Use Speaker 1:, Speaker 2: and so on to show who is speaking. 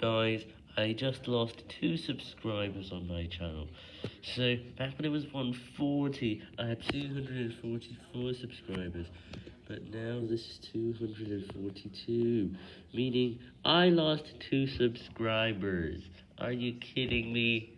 Speaker 1: Guys, I just lost 2 subscribers on my channel. So, back when it was 140, I had 244 subscribers. But now this is 242, meaning I lost 2 subscribers. Are you kidding me?